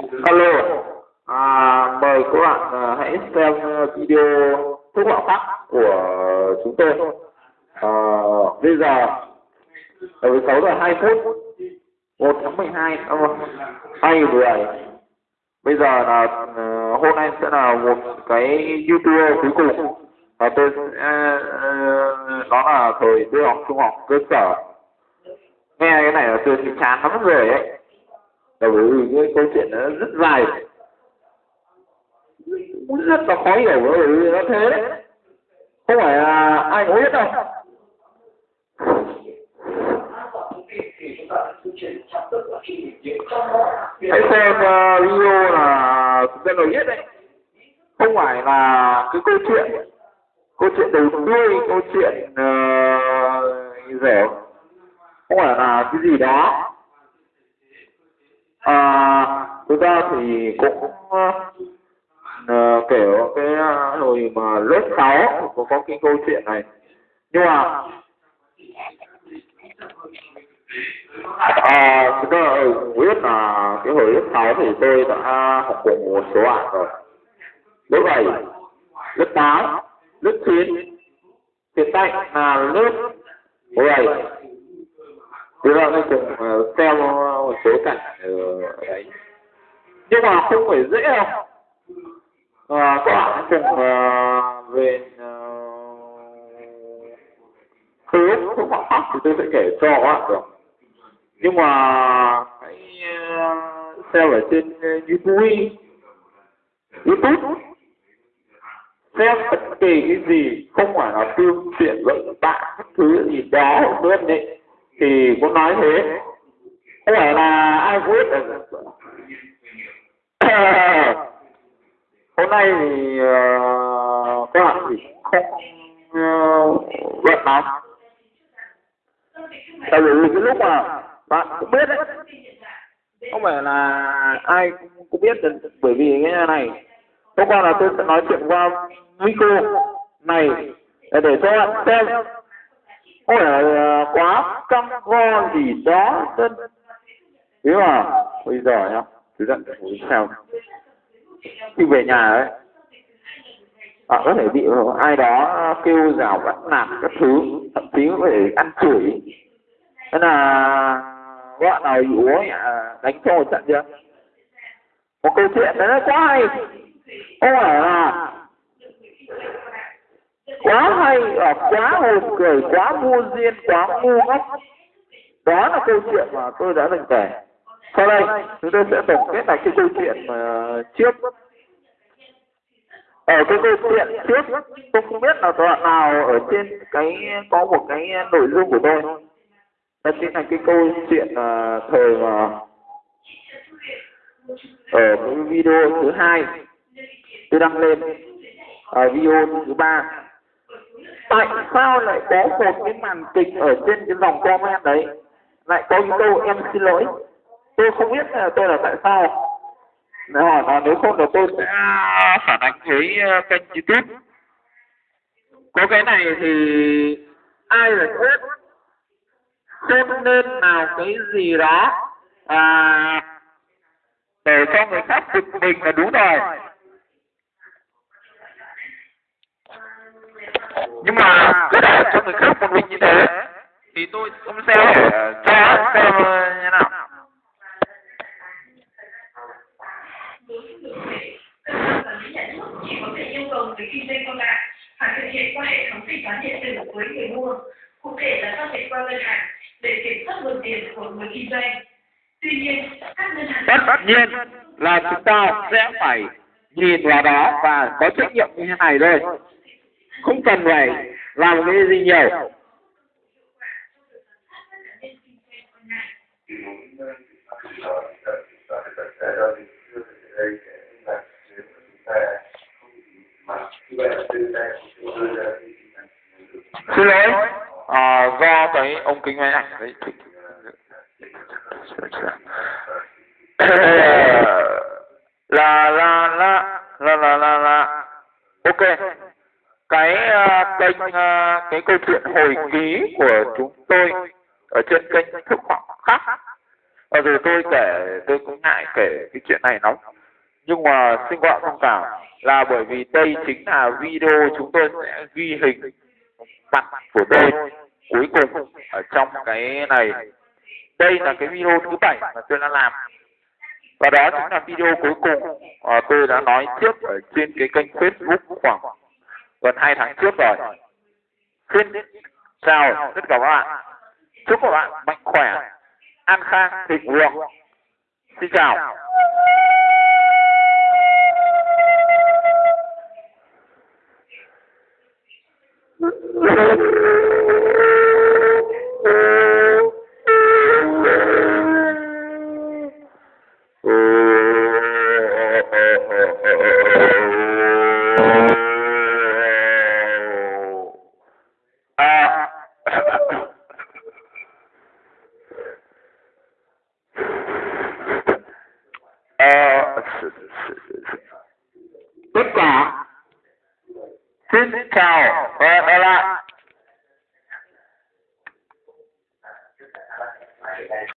Alo, à, mời các bạn à, hãy xem à, video thuốc lọ khác của chúng tôi. À, bây giờ ở 6 giờ 2 phút 1 tháng 12 à, 2010 bây giờ là à, hôm nay sẽ là một cái youtube cuối cùng. Và tôi sẽ à, à, đó là thời tôi học trung học cơ sở. Nghe cái này là tôi thì chán lắm rồi ấy bởi vì cái câu chuyện nó rất dài. Rất là khó hiểu bởi vì nó thế đấy. Không phải là ai cũng biết đâu. Hãy xem uh, video là chúng ta nói biết đấy. Không phải là cái câu chuyện câu chuyện đầu đuôi câu chuyện uh, rẻ. Không phải là cái gì đó thực ra thì cũng uh, kiểu cái uh, hồi mà lớp 6 có, có cái câu chuyện này. Nhưng mà à, thực ra biết là cái hồi lớp 6 thì tôi đã học cùng một số bạn rồi. Lớp 7 lớp 8 lớp 9 hiện tại là lớp 10 Thế ra tôi cùng ờ, theo một số cảnh ờ, ở đấy. Nhưng mà không phải dễ đâu. À, các bạn cùng uh, về khối uh, của phạm pháp thì tôi sẽ kể cho các bạn được. Nhưng mà hãy uh, xem ở trên ờ, YouTube YouTube xem bất kỳ cái gì không phải là phương tiện vận tải thứ gì đó luôn đấy thì cũng nói thế không phải là ai cũng biết hôm nay thì uh, các bạn thì không uh, bận lắm tại vì cái lúc mà bạn cũng biết đấy. Không phải là ai cũng, cũng biết được bởi vì cái này hôm qua là tôi sẽ nói chuyện qua micro này để, để cho bạn xem. Không phải là ờ, quá căng go gì đó dân thế mà bây giờ nhá cứ giận sao. Khi về nhà ấy. Họ có thể bị ai đó kêu rào bắt nạt các thứ, thậm chí có thể ăn chửi. Thế là bạn nào bị uống à, đánh cho một trận chưa? Một câu chuyện đấy nó quá hay. Không phải là quá hay và quá hồn cười, quá vô duyên, quá ngu ngốc. Đó là câu chuyện mà tôi đã từng kể sau đây chúng tôi sẽ tổng kết lại cái câu chuyện uh, trước. Ở cái câu chuyện trước tôi không biết là đoạn nào ở trên cái có một cái nội dung của tôi. Đó chính là cái câu chuyện uh, thời mà ở cái video thứ hai tôi đăng lên. Ở video thứ ba. Tại sao lại có một cái màn kịch ở trên cái dòng comment đấy? Lại có những câu em xin lỗi tôi không biết là tôi là tại sao. Nếu hỏi là nếu không là tôi sẽ à, phản ánh với à, kênh youtube. Có cái này thì ai là biết xem nên nào cái gì đó? À, để cho người khác bực mình là đúng rồi. Nhưng mà cứ để cho người khác một mình như thế thì tôi cũng sẽ à, cho xem như với kinh doanh qua mạng phải thực hiện qua hệ thống thanh toán điện tử với người mua, cụ thể là giao dịch qua ngân hàng để kiểm soát nguồn tiền của người kinh doanh. Tuy nhiên, các ngân hàng tất nhiên là chúng ta sẽ phải nhìn vào đó và có trách nhiệm như thế này thôi không cần phải làm cái gì nhiều xin lỗi. À, do cái ống kính máy ảnh đấy. Là là là là là là là. Ok. Cái uh, kênh uh, cái câu chuyện hồi ký của chúng tôi ở trên kênh thức học khác. Ờ rồi tôi kể, tôi cũng ngại kể cái chuyện này lắm. Nhưng mà xin gọi thông cảm là bởi vì đây chính là video chúng tôi sẽ ghi hình mặt của tôi cuối cùng ở trong cái này. Đây là cái video thứ bảy mà tôi đã làm. Và đó chính là video cuối cùng à, tôi đã nói trước ở trên cái kênh Facebook khoảng gần hai tháng trước rồi. Xin chào tất cả các bạn. Chúc các bạn mạnh khỏe, an khang, thịnh vượng. Xin chào. Tất cả xin chào và hẹn gặp lại